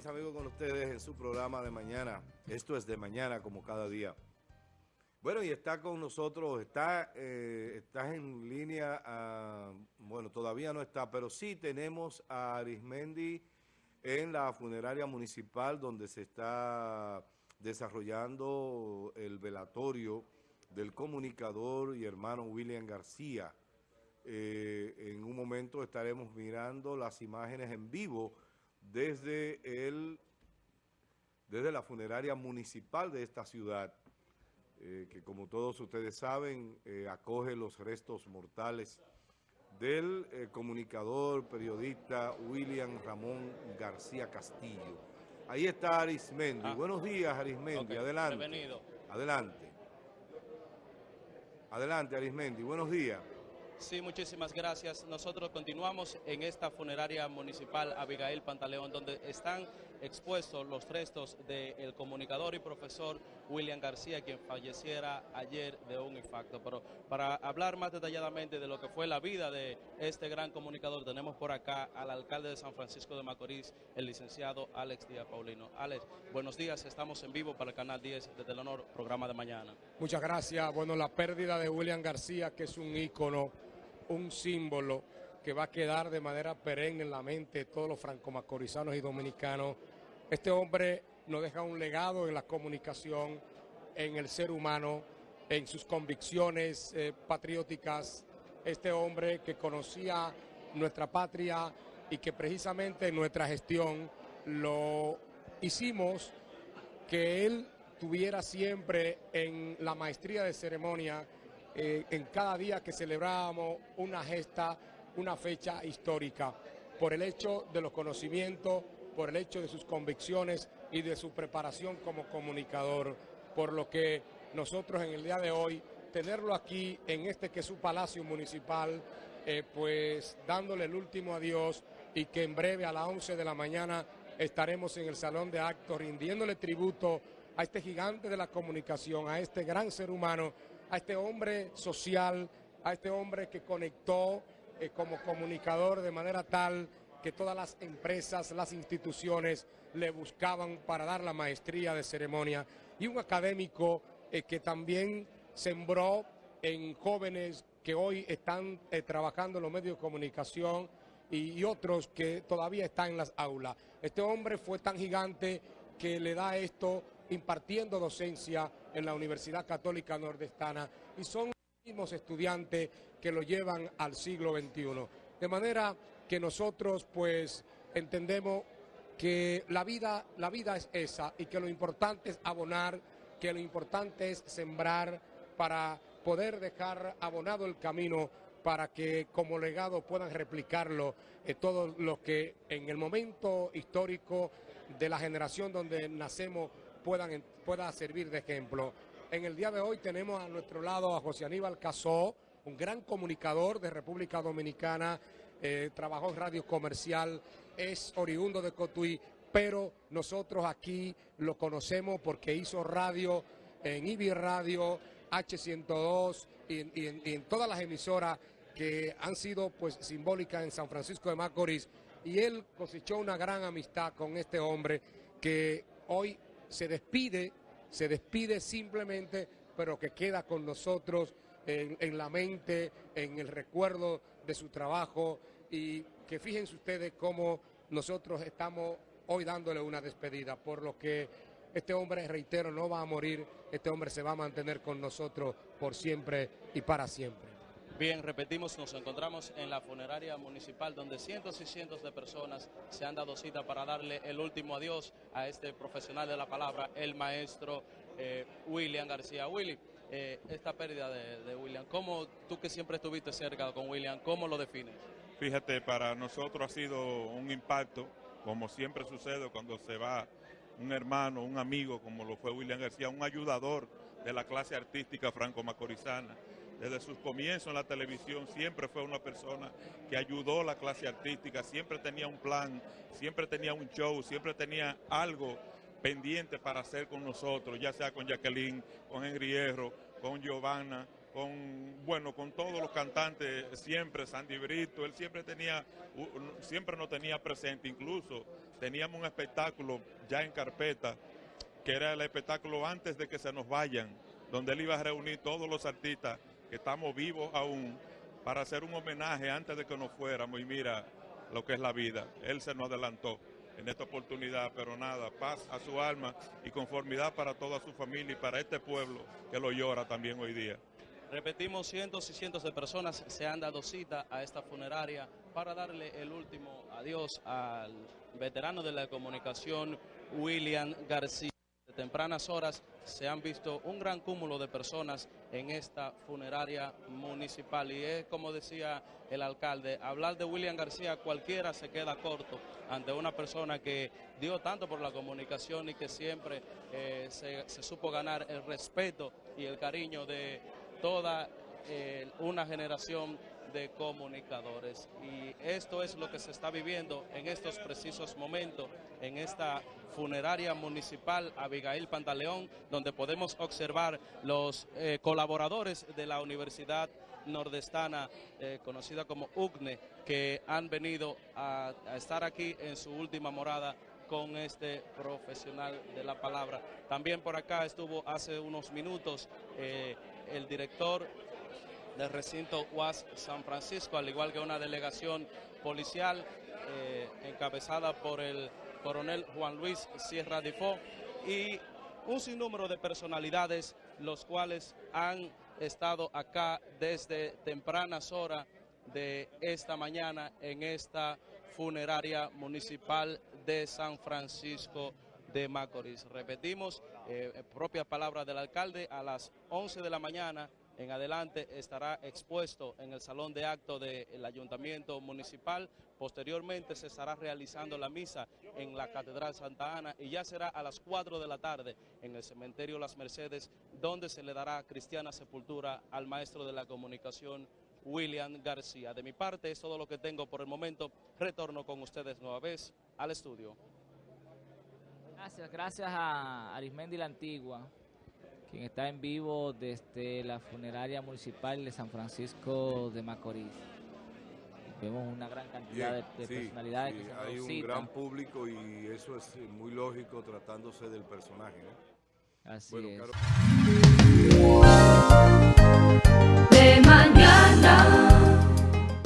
mis amigos, con ustedes en su programa de mañana. Esto es de mañana, como cada día. Bueno, y está con nosotros, está, eh, en línea, ah, bueno, todavía no está, pero sí tenemos a Arismendi en la funeraria municipal donde se está desarrollando el velatorio del comunicador y hermano William García. Eh, en un momento estaremos mirando las imágenes en vivo desde, el, desde la funeraria municipal de esta ciudad, eh, que como todos ustedes saben, eh, acoge los restos mortales del eh, comunicador, periodista William Ramón García Castillo. Ahí está Arismendi. Ah. Buenos días, Arismendi. Adelante. Bienvenido. Adelante. Adelante, Arismendi. Buenos días. Sí, muchísimas gracias. Nosotros continuamos en esta funeraria municipal Abigail Pantaleón, donde están expuestos los restos del comunicador y profesor William García, quien falleciera ayer de un infarto. Pero para hablar más detalladamente de lo que fue la vida de este gran comunicador, tenemos por acá al alcalde de San Francisco de Macorís, el licenciado Alex Díaz Paulino. Alex, buenos días, estamos en vivo para el Canal 10 de Telenor, programa de mañana. Muchas gracias. Bueno, la pérdida de William García, que es un ícono un símbolo que va a quedar de manera perenne en la mente de todos los franco-macorizanos y dominicanos. Este hombre nos deja un legado en la comunicación, en el ser humano, en sus convicciones eh, patrióticas. Este hombre que conocía nuestra patria y que precisamente en nuestra gestión lo hicimos que él tuviera siempre en la maestría de ceremonia eh, en cada día que celebrábamos una gesta, una fecha histórica, por el hecho de los conocimientos, por el hecho de sus convicciones y de su preparación como comunicador, por lo que nosotros en el día de hoy, tenerlo aquí en este que es su palacio municipal, eh, pues dándole el último adiós y que en breve a las 11 de la mañana estaremos en el Salón de Actos rindiéndole tributo a este gigante de la comunicación, a este gran ser humano a este hombre social, a este hombre que conectó eh, como comunicador de manera tal que todas las empresas, las instituciones le buscaban para dar la maestría de ceremonia y un académico eh, que también sembró en jóvenes que hoy están eh, trabajando en los medios de comunicación y, y, otros que todavía están en las aulas. Este hombre fue tan gigante que le da esto impartiendo docencia en la Universidad Católica Nordestana y son los mismos estudiantes que lo llevan al siglo XXI. De manera que nosotros pues entendemos que la vida, la vida es esa y que lo importante es abonar, que lo importante es sembrar para poder dejar abonado el camino para que como legado puedan replicarlo eh, todos los que en el momento histórico de la generación donde nacemos puedan, pueda servir de ejemplo. En el día de hoy tenemos a nuestro lado a José Aníbal Casó, un gran comunicador de República Dominicana, eh, trabajó en radio comercial, es oriundo de Cotuí, pero nosotros aquí lo conocemos porque hizo radio en IBI Radio, H102 y, en, todas las emisoras que han sido pues simbólicas en San Francisco de Macorís y él cosechó una gran amistad con este hombre que hoy se despide, se despide simplemente, pero que queda con nosotros en, la mente, en el recuerdo de su trabajo y que fíjense ustedes cómo nosotros estamos hoy dándole una despedida, por lo que este hombre, reitero, no va a morir, este hombre se va a mantener con nosotros por siempre y para siempre. Bien, repetimos, nos encontramos en la funeraria municipal donde cientos y cientos de personas se han dado cita para darle el último adiós a este profesional de la palabra, el maestro eh, William García. Willy, eh, esta pérdida de, William, ¿cómo tú que siempre estuviste cerca con William, cómo lo defines? Fíjate, para nosotros ha sido un impacto, como siempre sucede cuando se va un hermano, un amigo, como lo fue William García, un ayudador de la clase artística franco-macorizana desde sus comienzos en la televisión siempre fue una persona que ayudó a la clase artística, siempre tenía un plan, siempre tenía un show, siempre tenía algo pendiente para hacer con nosotros, ya sea con Jacqueline, con Henry Hierro, con Giovanna, con, bueno, con todos los cantantes, siempre, Sandy Brito, él siempre tenía, siempre nos tenía presente, incluso teníamos un espectáculo ya en carpeta, que era el espectáculo antes de que se nos vayan, donde él iba a reunir todos los artistas que estamos vivos aún para hacer un homenaje antes de que nos fuéramos y mira lo que es la vida. Él se nos adelantó en esta oportunidad, pero nada, paz a su alma y conformidad para toda su familia y para este pueblo que lo llora también hoy día. Repetimos, cientos y cientos de personas se han dado cita a esta funeraria para darle el último adiós al veterano de la comunicación, William García. De tempranas horas se han visto un gran cúmulo de personas en esta funeraria municipal. Y es como decía el alcalde, hablar de William García cualquiera se queda corto ante una persona que dio tanto por la comunicación y que siempre eh, se, supo ganar el respeto y el cariño de toda eh, una generación de comunicadores. Y esto es lo que se está viviendo en estos precisos momentos, en esta funeraria municipal Abigail Pantaleón, donde podemos observar los eh, colaboradores de la Universidad Nordestana, eh, conocida como UCNE, que han venido a, a estar aquí en su última morada con este profesional de la palabra. También por acá estuvo hace unos minutos eh, el director del recinto UAS San Francisco, al igual que una delegación policial eh, encabezada por el coronel Juan Luis Sierra Difó y un sinnúmero de personalidades los cuales han estado acá desde tempranas horas de esta mañana en esta funeraria municipal de San Francisco de Macorís. Repetimos, eh, propia palabra del alcalde, a las 11 de la mañana en adelante estará expuesto en el salón de acto del Ayuntamiento Municipal. Posteriormente se estará realizando la misa en la Catedral Santa Ana y ya será a las 4 de la tarde en el Cementerio Las Mercedes, donde se le dará cristiana sepultura al maestro de la comunicación, William García. De mi parte es todo lo que tengo por el momento. Retorno con ustedes nueva vez al estudio. Gracias, gracias a Arismendi la Antigua quien está en vivo desde la funeraria municipal de San Francisco de Macorís. Vemos una gran cantidad Bien, de, de sí, personalidades sí, que se hay un gran público y eso es eh, muy lógico tratándose del personaje, ¿no? Así Bueno, es. Caro- de mañana.